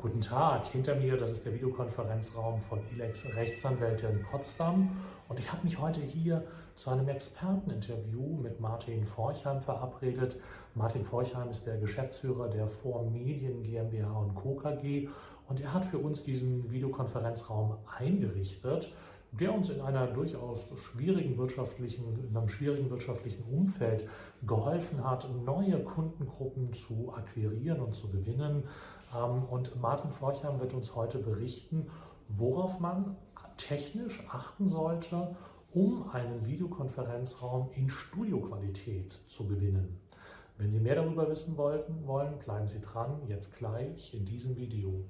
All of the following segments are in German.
Guten Tag, hinter mir, das ist der Videokonferenzraum von ILEX Rechtsanwälte in Potsdam und ich habe mich heute hier zu einem Experteninterview mit Martin Forchheim verabredet. Martin Forchheim ist der Geschäftsführer der Form Medien GmbH und Co. KG und er hat für uns diesen Videokonferenzraum eingerichtet der uns in einer durchaus schwierigen wirtschaftlichen, in einem schwierigen wirtschaftlichen Umfeld geholfen hat, neue Kundengruppen zu akquirieren und zu gewinnen. Ähm, und Martin Florchheim wird uns heute berichten, worauf man technisch achten sollte, um einen Videokonferenzraum in Studioqualität zu gewinnen. Wenn Sie mehr darüber wissen wollten, wollen, bleiben Sie dran, jetzt gleich in diesem Video.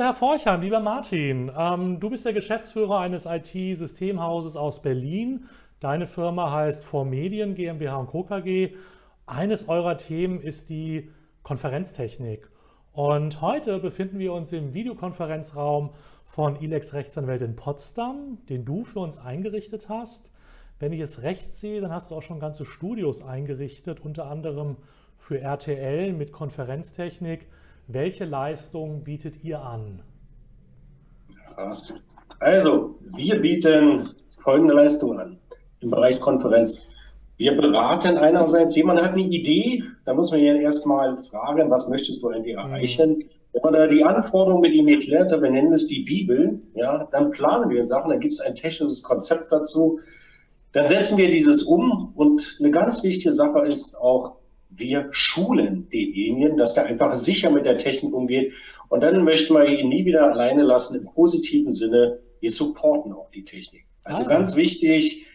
Lieber Herr Forchheim, lieber Martin, ähm, du bist der Geschäftsführer eines IT-Systemhauses aus Berlin. Deine Firma heißt Formedien GmbH Co. KG. Eines eurer Themen ist die Konferenztechnik. Und heute befinden wir uns im Videokonferenzraum von ILEX Rechtsanwälte in Potsdam, den du für uns eingerichtet hast. Wenn ich es recht sehe, dann hast du auch schon ganze Studios eingerichtet, unter anderem für RTL mit Konferenztechnik. Welche Leistungen bietet ihr an? Also, wir bieten folgende Leistungen an im Bereich Konferenz. Wir beraten einerseits, jemand hat eine Idee, da muss man ja erstmal fragen, was möchtest du eigentlich mhm. erreichen? Wenn man da die Anforderungen mit ihm erklärt, wir nennen es die Bibel, ja, dann planen wir Sachen, dann gibt es ein technisches Konzept dazu, dann setzen wir dieses um und eine ganz wichtige Sache ist auch, wir schulen denjenigen, dass er einfach sicher mit der Technik umgeht. Und dann möchten wir ihn nie wieder alleine lassen im positiven Sinne. Wir supporten auch die Technik. Also ah. ganz wichtig,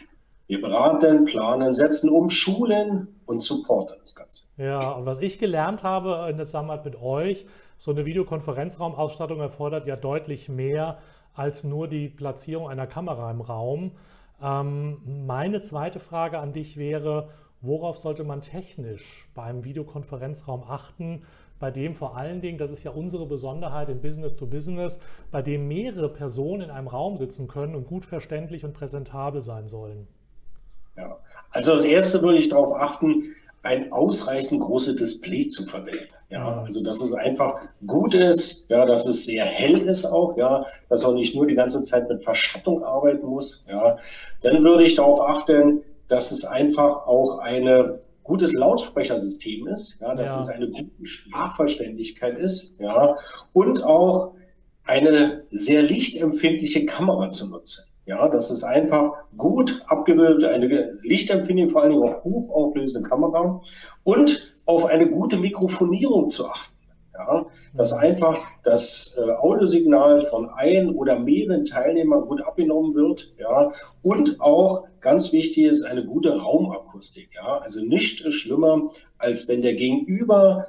wir beraten, planen, setzen um, schulen und supporten das Ganze. Ja, und was ich gelernt habe in der Zusammenarbeit mit euch, so eine Videokonferenzraumausstattung erfordert ja deutlich mehr als nur die Platzierung einer Kamera im Raum. Ähm, meine zweite Frage an dich wäre, Worauf sollte man technisch beim Videokonferenzraum achten, bei dem vor allen Dingen, das ist ja unsere Besonderheit im Business to Business, bei dem mehrere Personen in einem Raum sitzen können und gut verständlich und präsentabel sein sollen? Ja, also als erste würde ich darauf achten, ein ausreichend großes Display zu verwenden. Ja, also dass es einfach gut ist, ja, dass es sehr hell ist auch, ja, dass man nicht nur die ganze Zeit mit Verschattung arbeiten muss, ja. Dann würde ich darauf achten, dass es einfach auch ein gutes Lautsprechersystem ist, ja, dass ja. es eine gute Sprachverständlichkeit ist, ja, und auch eine sehr lichtempfindliche Kamera zu nutzen. Ja, das ist einfach gut abgebildet, eine lichtempfindliche, vor allen Dingen auch hochauflösende Kamera und auf eine gute Mikrofonierung zu achten. Ja, dass einfach das äh, Audiosignal von ein oder mehreren Teilnehmern gut abgenommen wird. Ja, und auch ganz wichtig ist eine gute Raumakustik. Ja, also nicht schlimmer, als wenn der Gegenüber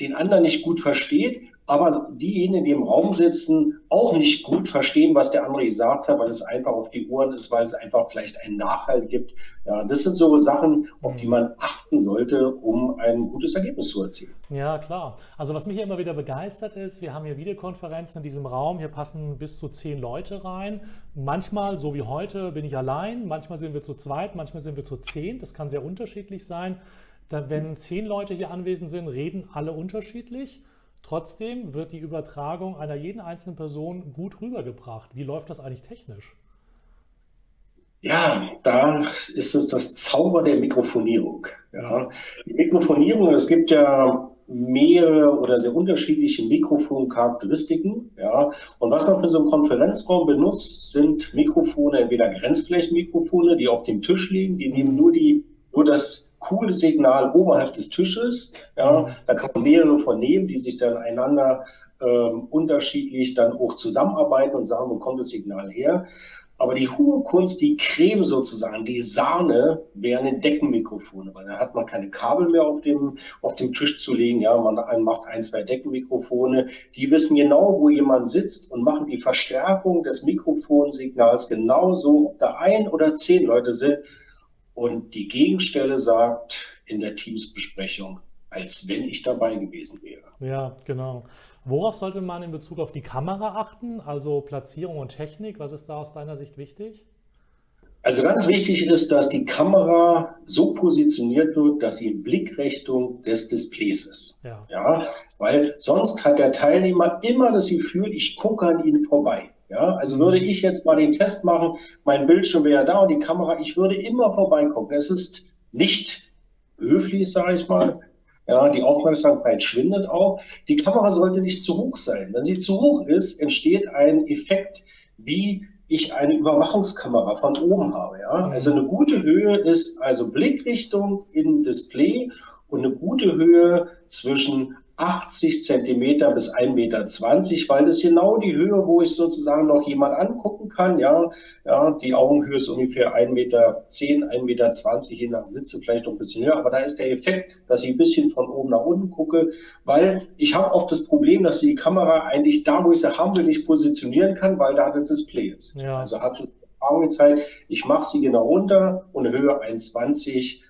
den anderen nicht gut versteht, aber diejenigen, die im Raum sitzen, auch nicht gut verstehen, was der andere gesagt hat, weil es einfach auf die Ohren ist, weil es einfach vielleicht einen Nachhalt gibt. Ja, das sind so Sachen, auf die man achten sollte, um ein gutes Ergebnis zu erzielen. Ja, klar. Also was mich immer wieder begeistert ist, wir haben hier Videokonferenzen in diesem Raum, hier passen bis zu zehn Leute rein. Manchmal, so wie heute, bin ich allein, manchmal sind wir zu zweit, manchmal sind wir zu zehn. Das kann sehr unterschiedlich sein. Da, wenn zehn Leute hier anwesend sind, reden alle unterschiedlich. Trotzdem wird die Übertragung einer jeden einzelnen Person gut rübergebracht. Wie läuft das eigentlich technisch? Ja, da ist es das Zauber der Mikrofonierung. Ja. Die Mikrofonierung, es gibt ja mehrere oder sehr unterschiedliche Mikrofoncharakteristiken. Ja. Und was man für so einen Konferenzraum benutzt, sind Mikrofone, entweder Grenzflächenmikrofone, die auf dem Tisch liegen, die nehmen nur, die, nur das cooles Signal oberhalb des Tisches. Ja, da kann man mehrere von nehmen, die sich dann einander ähm, unterschiedlich dann auch zusammenarbeiten und sagen, wo kommt das Signal her. Aber die hohe Kunst, die Creme sozusagen, die Sahne, wären Deckenmikrofone, weil da hat man keine Kabel mehr auf dem, auf dem Tisch zu legen. Ja, man macht ein, zwei Deckenmikrofone. Die wissen genau, wo jemand sitzt und machen die Verstärkung des Mikrofonsignals genauso, ob da ein oder zehn Leute sind. Und die Gegenstelle sagt in der Teamsbesprechung, als wenn ich dabei gewesen wäre. Ja, genau. Worauf sollte man in Bezug auf die Kamera achten, also Platzierung und Technik? Was ist da aus deiner Sicht wichtig? Also ganz wichtig ist, dass die Kamera so positioniert wird, dass sie in Blickrichtung des Displays ist. Ja. ja. Weil sonst hat der Teilnehmer immer das Gefühl, ich gucke an ihnen vorbei. Ja, also würde ich jetzt mal den Test machen, mein Bildschirm wäre da und die Kamera, ich würde immer vorbeigucken. Es ist nicht höflich, sage ich mal. Ja, die Aufmerksamkeit schwindet auch. Die Kamera sollte nicht zu hoch sein. Wenn sie zu hoch ist, entsteht ein Effekt, wie ich eine Überwachungskamera von oben habe. Ja? Mhm. Also eine gute Höhe ist also Blickrichtung im Display und eine gute Höhe zwischen 80 Zentimeter bis 1,20 Meter, weil das genau die Höhe, wo ich sozusagen noch jemand angucken kann. Ja, ja die Augenhöhe ist ungefähr 1,10 Meter, 1,20 Meter, je nach Sitze vielleicht noch ein bisschen höher. Aber da ist der Effekt, dass ich ein bisschen von oben nach unten gucke, weil ich habe oft das Problem, dass die Kamera eigentlich da, wo ich sie haben will, nicht positionieren kann, weil da das Display ist. Ja. Also hat es Erfahrung gezeigt, ich mache sie genau runter und Höhe 1,20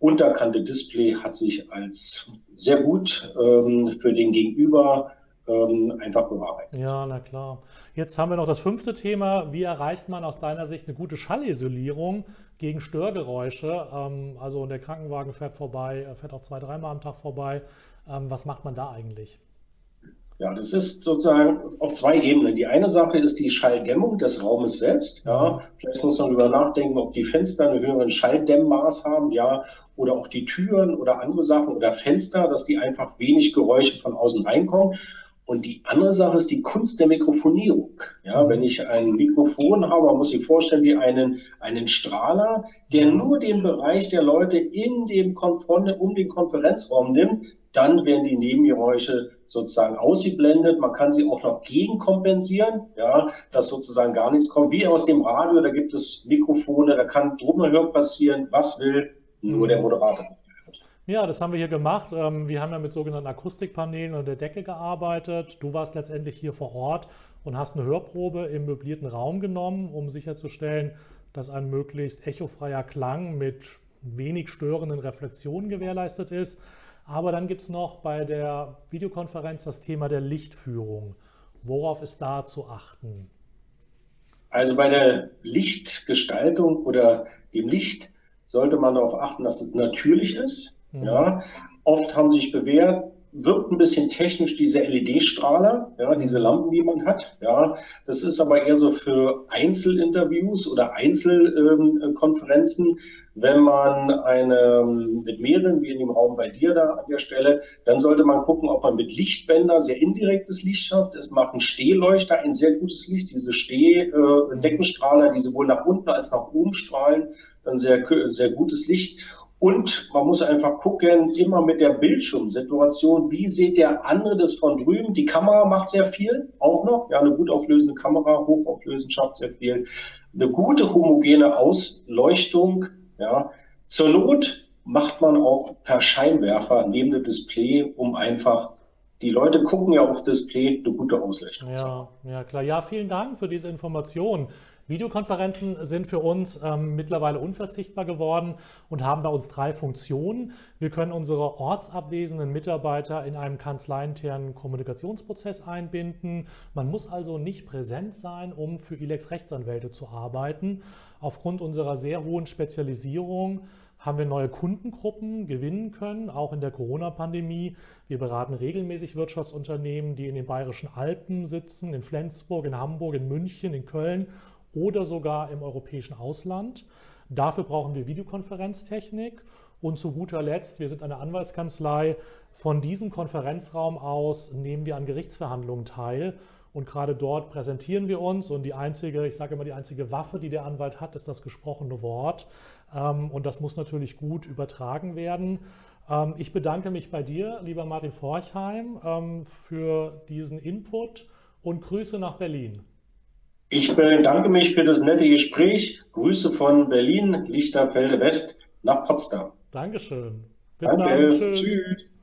unterkante Display hat sich als sehr gut ähm, für den Gegenüber ähm, einfach bewahrheitet. Ja, na klar. Jetzt haben wir noch das fünfte Thema. Wie erreicht man aus deiner Sicht eine gute Schallisolierung gegen Störgeräusche? Ähm, also der Krankenwagen fährt vorbei, fährt auch zwei, dreimal am Tag vorbei. Ähm, was macht man da eigentlich? Ja, das ist sozusagen auf zwei Ebenen. Die eine Sache ist die Schalldämmung des Raumes selbst. Ja, vielleicht muss man darüber nachdenken, ob die Fenster einen höheren Schalldämmmaß haben, ja, oder auch die Türen oder andere Sachen oder Fenster, dass die einfach wenig Geräusche von außen reinkommen. Und die andere Sache ist die Kunst der Mikrofonierung. Ja, wenn ich ein Mikrofon habe, muss sich vorstellen, wie einen, einen Strahler, der nur den Bereich der Leute in dem Konfron um den Konferenzraum nimmt, dann werden die Nebengeräusche sozusagen ausgeblendet. Man kann sie auch noch gegenkompensieren, ja, dass sozusagen gar nichts kommt. Wie aus dem Radio, da gibt es Mikrofone, da kann drumherum passieren, was will, nur der Moderator. Ja, das haben wir hier gemacht. Ähm, wir haben ja mit sogenannten Akustikpanelen und der Decke gearbeitet. Du warst letztendlich hier vor Ort und hast eine Hörprobe im möblierten Raum genommen, um sicherzustellen, dass ein möglichst echofreier Klang mit wenig störenden Reflexionen gewährleistet ist. Aber dann gibt es noch bei der Videokonferenz das Thema der Lichtführung. Worauf ist da zu achten? Also bei der Lichtgestaltung oder dem Licht sollte man darauf achten, dass es natürlich ist. Mhm. Ja, oft haben sich bewährt, wirkt ein bisschen technisch diese LED-Strahler, ja, diese Lampen, die man hat. Ja, das ist aber eher so für Einzelinterviews oder Einzelkonferenzen. Ähm, Wenn man eine mit mehreren, wie in dem Raum bei dir da an der Stelle, dann sollte man gucken, ob man mit Lichtbänder sehr indirektes Licht schafft. Es machen Stehleuchter ein sehr gutes Licht. Diese Stehdeckenstrahler, die sowohl nach unten als nach oben strahlen, dann sehr, sehr gutes Licht. Und man muss einfach gucken, immer mit der Bildschirmsituation, wie sieht der andere das von drüben? Die Kamera macht sehr viel, auch noch. Ja, eine gut auflösende Kamera, hochauflösend schafft sehr viel. Eine gute homogene Ausleuchtung, ja. Zur Not macht man auch per Scheinwerfer neben dem Display, um einfach die Leute gucken ja auf Display eine gute Ausleuchtung. Ja, ja, klar. Ja, vielen Dank für diese Information. Videokonferenzen sind für uns ähm, mittlerweile unverzichtbar geworden und haben bei uns drei Funktionen. Wir können unsere ortsabwesenden Mitarbeiter in einem kanzleiinternen Kommunikationsprozess einbinden. Man muss also nicht präsent sein, um für ILEX Rechtsanwälte zu arbeiten. Aufgrund unserer sehr hohen Spezialisierung haben wir neue Kundengruppen gewinnen können, auch in der Corona-Pandemie. Wir beraten regelmäßig Wirtschaftsunternehmen, die in den Bayerischen Alpen sitzen, in Flensburg, in Hamburg, in München, in Köln oder sogar im europäischen Ausland. Dafür brauchen wir Videokonferenztechnik. Und zu guter Letzt, wir sind eine Anwaltskanzlei. Von diesem Konferenzraum aus nehmen wir an Gerichtsverhandlungen teil. Und gerade dort präsentieren wir uns. Und die einzige, ich sage immer, die einzige Waffe, die der Anwalt hat, ist das gesprochene Wort. Ähm, und das muss natürlich gut übertragen werden. Ähm, ich bedanke mich bei dir, lieber Martin Forchheim, ähm, für diesen Input und Grüße nach Berlin. Ich bedanke mich für das nette Gespräch. Grüße von Berlin, Lichterfelde West nach Potsdam. Dankeschön. Bis Danke. dann. Tschüss. Tschüss.